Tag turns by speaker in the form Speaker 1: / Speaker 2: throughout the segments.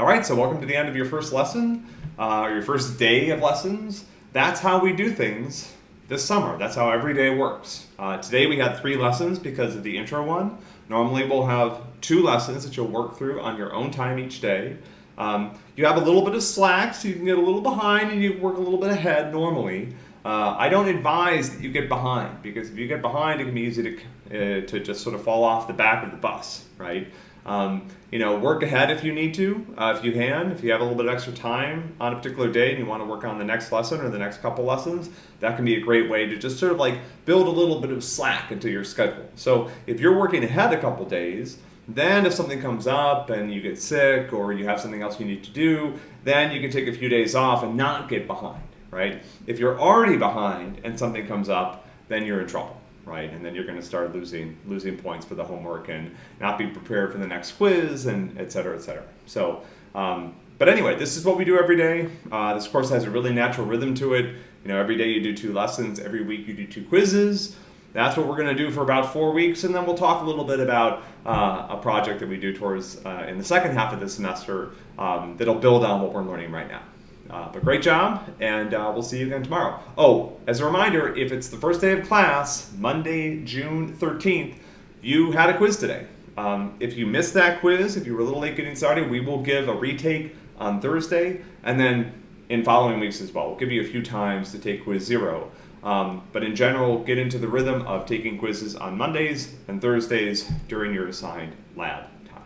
Speaker 1: All right, so welcome to the end of your first lesson, uh, your first day of lessons. That's how we do things this summer. That's how every day works. Uh, today we had three lessons because of the intro one. Normally we'll have two lessons that you'll work through on your own time each day. Um, you have a little bit of slack, so you can get a little behind and you work a little bit ahead normally. Uh, I don't advise that you get behind because if you get behind, it can be easy to, uh, to just sort of fall off the back of the bus, right? Um, you know, work ahead if you need to, uh, if you can. If you have a little bit of extra time on a particular day and you want to work on the next lesson or the next couple lessons, that can be a great way to just sort of like build a little bit of slack into your schedule. So if you're working ahead a couple days, then if something comes up and you get sick or you have something else you need to do, then you can take a few days off and not get behind, right? If you're already behind and something comes up, then you're in trouble right? And then you're going to start losing losing points for the homework and not be prepared for the next quiz and et cetera, et cetera. So, um, but anyway, this is what we do every day. Uh, this course has a really natural rhythm to it. You know, every day you do two lessons, every week you do two quizzes. That's what we're going to do for about four weeks, and then we'll talk a little bit about uh, a project that we do towards uh, in the second half of the semester um, that'll build on what we're learning right now. Uh, but great job, and uh, we'll see you again tomorrow. Oh, as a reminder, if it's the first day of class, Monday, June 13th, you had a quiz today. Um, if you missed that quiz, if you were a little late getting started, we will give a retake on Thursday, and then in following weeks as well. We'll give you a few times to take quiz zero. Um, but in general, get into the rhythm of taking quizzes on Mondays and Thursdays during your assigned lab time.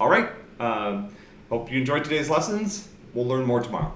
Speaker 1: All right, um, hope you enjoyed today's lessons. We'll learn more tomorrow.